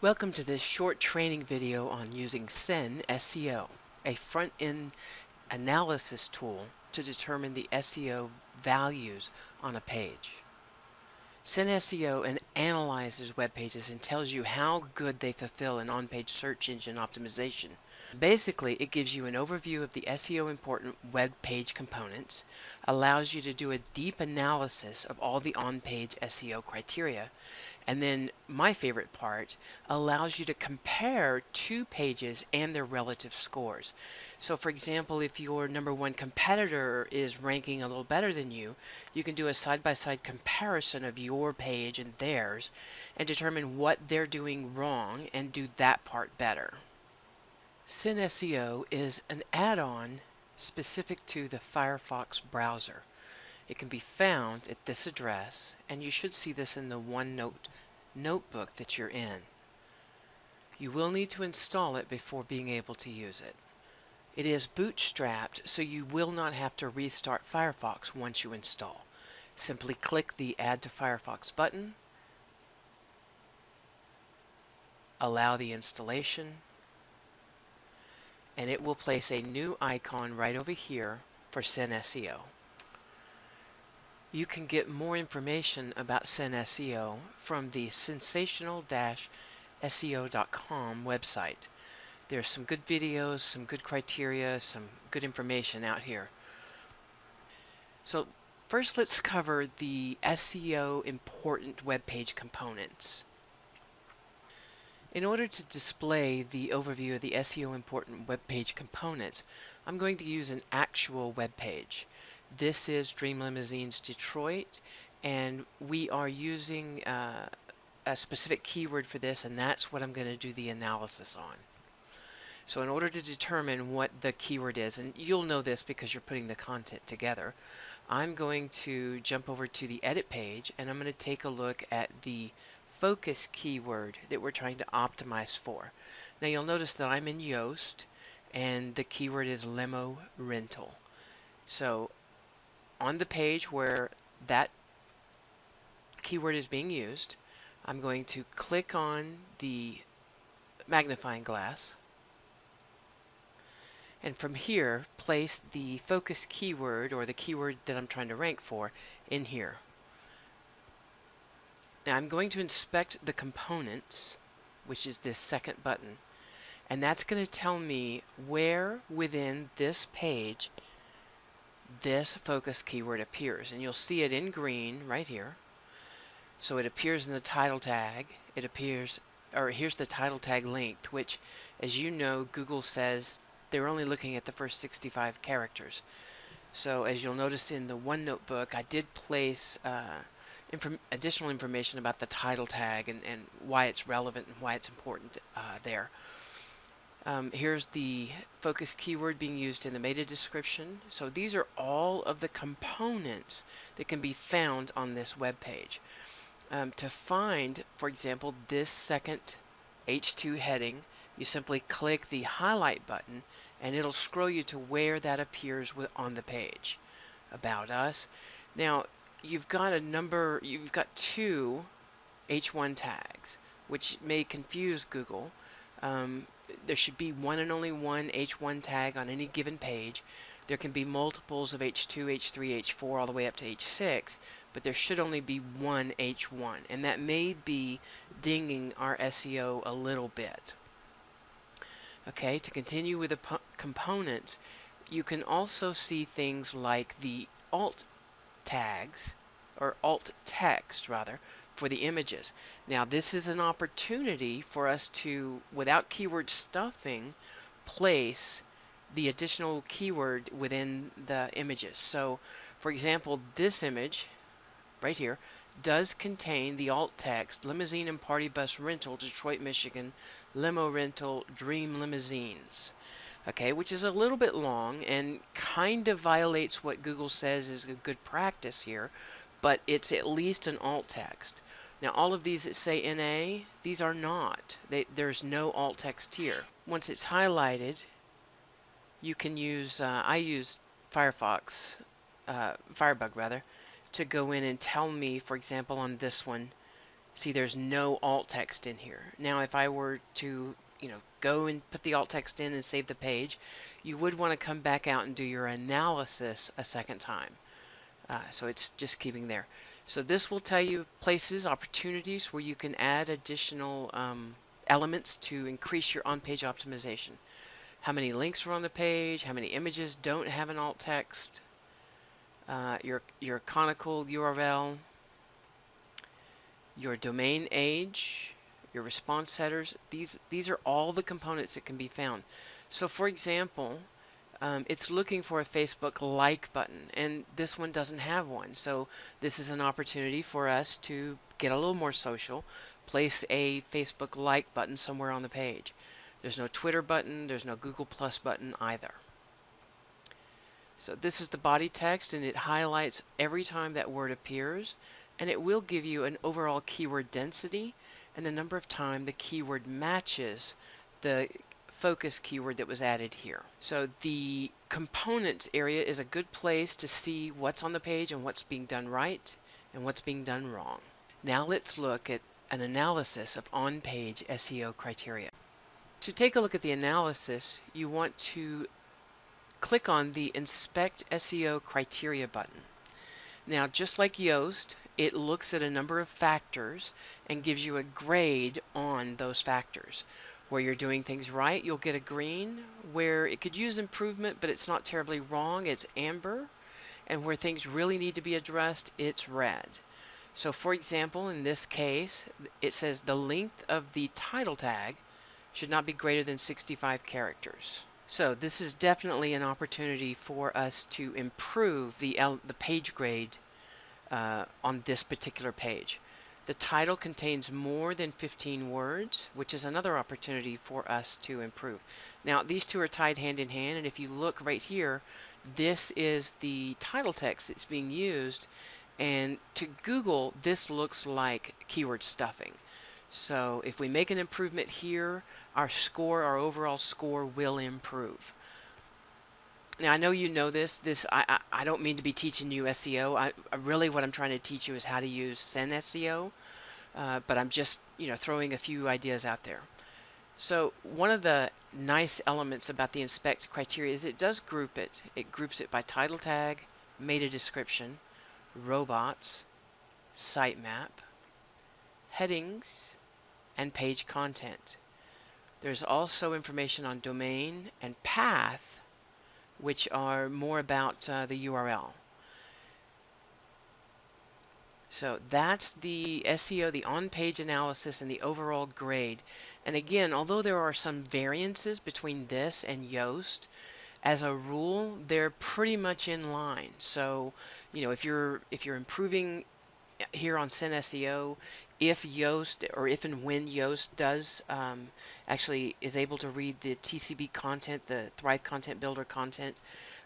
Welcome to this short training video on using SenSEO, a front-end analysis tool to determine the SEO values on a page. SenSEO analyzes web pages and tells you how good they fulfill an on-page search engine optimization. Basically, it gives you an overview of the SEO important web page components, allows you to do a deep analysis of all the on-page SEO criteria, and then my favorite part allows you to compare two pages and their relative scores. So for example, if your number one competitor is ranking a little better than you, you can do a side-by-side -side comparison of your page and theirs and determine what they're doing wrong and do that part better. SenSEO is an add-on specific to the Firefox browser. It can be found at this address, and you should see this in the OneNote notebook that you're in. You will need to install it before being able to use it. It is bootstrapped, so you will not have to restart Firefox once you install. Simply click the Add to Firefox button, allow the installation, and it will place a new icon right over here for SenSEO. You can get more information about SenSEO from the sensational-seo.com website. There's some good videos, some good criteria, some good information out here. So first let's cover the SEO important web page components. In order to display the overview of the SEO important web page components, I'm going to use an actual web page. This is Dream Limousines Detroit and we are using uh, a specific keyword for this and that's what I'm going to do the analysis on. So in order to determine what the keyword is, and you'll know this because you're putting the content together, I'm going to jump over to the edit page and I'm going to take a look at the focus keyword that we're trying to optimize for. Now you'll notice that I'm in Yoast and the keyword is limo rental. So on the page where that keyword is being used, I'm going to click on the magnifying glass and from here place the focus keyword or the keyword that I'm trying to rank for in here. Now I'm going to inspect the components which is this second button and that's going to tell me where within this page this focus keyword appears and you'll see it in green right here. So it appears in the title tag. It appears or here's the title tag length which as you know Google says they're only looking at the first 65 characters. So as you'll notice in the OneNote book I did place uh, inform additional information about the title tag and, and why it's relevant and why it's important uh, there um, here's the focus keyword being used in the meta description. So these are all of the components that can be found on this web page. Um, to find, for example, this second H2 heading, you simply click the highlight button and it'll scroll you to where that appears with, on the page. About Us. Now, you've got a number, you've got two H1 tags, which may confuse Google. Um, there should be one and only one H1 tag on any given page. There can be multiples of H2, H3, H4 all the way up to H6, but there should only be one H1, and that may be dinging our SEO a little bit. Okay, to continue with the components, you can also see things like the alt tags, or alt text rather, for the images. Now this is an opportunity for us to, without keyword stuffing, place the additional keyword within the images. So for example, this image right here does contain the alt text limousine and party bus rental Detroit Michigan limo rental dream limousines okay which is a little bit long and kind of violates what Google says is a good practice here but it's at least an alt text now all of these that say NA, these are not. They, there's no alt text here. Once it's highlighted, you can use, uh, I use Firefox, uh, Firebug rather, to go in and tell me, for example on this one, See, there's no alt text in here. Now, if I were to, you know, go and put the alt text in and save the page, you would want to come back out and do your analysis a second time. Uh, so it's just keeping there. So this will tell you places, opportunities where you can add additional um, elements to increase your on-page optimization. How many links are on the page, how many images don't have an alt text, uh, your, your canonical URL, your domain age, your response headers. These, these are all the components that can be found. So for example, um, it's looking for a Facebook like button and this one doesn't have one. So this is an opportunity for us to get a little more social, place a Facebook like button somewhere on the page. There's no Twitter button, there's no Google Plus button either. So this is the body text and it highlights every time that word appears and it will give you an overall keyword density and the number of time the keyword matches the focus keyword that was added here. So the components area is a good place to see what's on the page and what's being done right and what's being done wrong. Now let's look at an analysis of on-page SEO criteria. To take a look at the analysis, you want to click on the Inspect SEO Criteria button. Now, just like Yoast, it looks at a number of factors and gives you a grade on those factors. Where you're doing things right, you'll get a green. Where it could use improvement, but it's not terribly wrong, it's amber. And where things really need to be addressed, it's red. So for example, in this case, it says the length of the title tag should not be greater than 65 characters. So this is definitely an opportunity for us to improve the, the page grade uh, on this particular page. The title contains more than 15 words, which is another opportunity for us to improve. Now, these two are tied hand in hand, and if you look right here, this is the title text that's being used, and to Google, this looks like keyword stuffing. So if we make an improvement here, our score, our overall score will improve. Now I know you know this. This I, I, I don't mean to be teaching you SEO. I, I, really what I'm trying to teach you is how to use SenSEO, uh, but I'm just you know throwing a few ideas out there. So one of the nice elements about the inspect criteria is it does group it. It groups it by title tag, meta description, robots, sitemap, headings, and page content. There's also information on domain and path, which are more about uh, the URL. So that's the SEO, the on-page analysis, and the overall grade. And again, although there are some variances between this and Yoast, as a rule, they're pretty much in line. So, you know, if you're if you're improving here on SenSEO, if Yoast or if and when Yoast does um, actually is able to read the TCB content, the Thrive Content Builder content,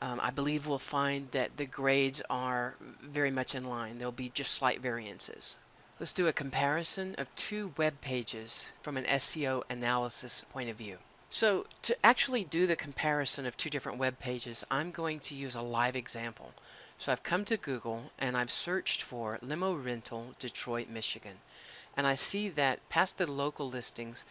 um, I believe we'll find that the grades are very much in line. There'll be just slight variances. Let's do a comparison of two web pages from an SEO analysis point of view. So to actually do the comparison of two different web pages, I'm going to use a live example. So I've come to Google and I've searched for limo rental Detroit, Michigan. And I see that past the local listings,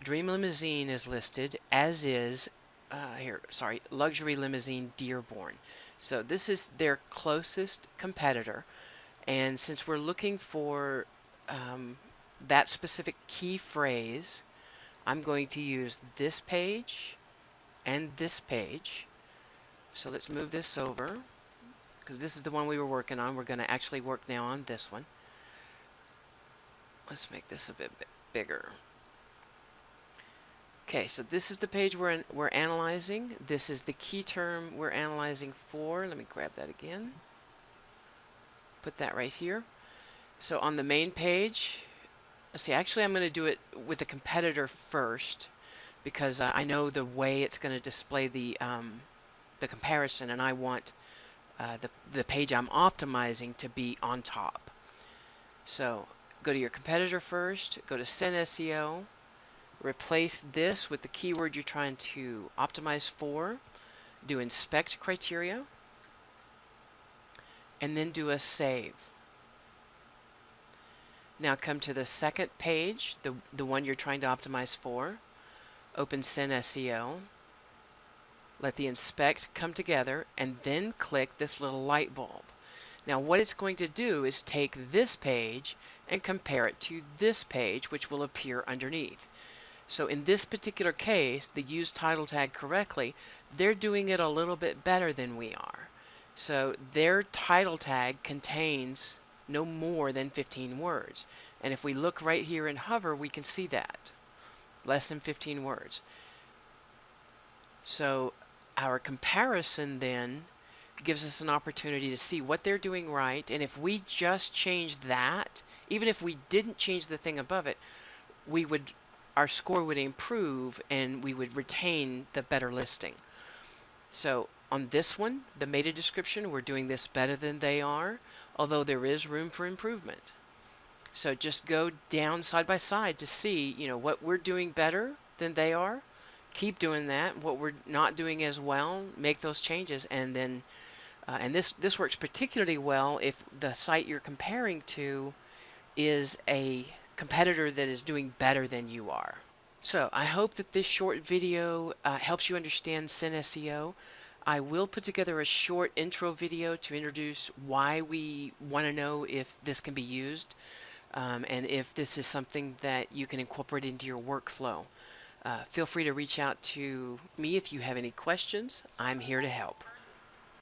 Dream Limousine is listed, as is, uh, here, sorry, Luxury Limousine Dearborn. So this is their closest competitor. And since we're looking for um, that specific key phrase, I'm going to use this page and this page. So let's move this over because this is the one we were working on. We're going to actually work now on this one. Let's make this a bit bigger. Okay, so this is the page we're, we're analyzing. This is the key term we're analyzing for. Let me grab that again. Put that right here. So on the main page, let's see, actually I'm going to do it with the competitor first because uh, I know the way it's going to display the, um, the comparison and I want uh, the, the page I'm optimizing to be on top. So go to your competitor first, go to SenSEO, replace this with the keyword you're trying to optimize for, do inspect criteria, and then do a save. Now come to the second page, the, the one you're trying to optimize for. Open SEO. Let the inspect come together and then click this little light bulb. Now what it's going to do is take this page and compare it to this page which will appear underneath. So in this particular case, the use title tag correctly, they're doing it a little bit better than we are. So their title tag contains no more than 15 words. And if we look right here in hover, we can see that. Less than 15 words. So our comparison then gives us an opportunity to see what they're doing right. And if we just change that, even if we didn't change the thing above it, we would our score would improve and we would retain the better listing. So on this one, the meta description, we're doing this better than they are, although there is room for improvement. So just go down side by side to see, you know, what we're doing better than they are. Keep doing that. What we're not doing as well, make those changes, and then, uh, and this this works particularly well if the site you're comparing to is a competitor that is doing better than you are. So I hope that this short video uh, helps you understand SEO. I will put together a short intro video to introduce why we want to know if this can be used um, and if this is something that you can incorporate into your workflow. Uh, feel free to reach out to me if you have any questions. I'm here to help.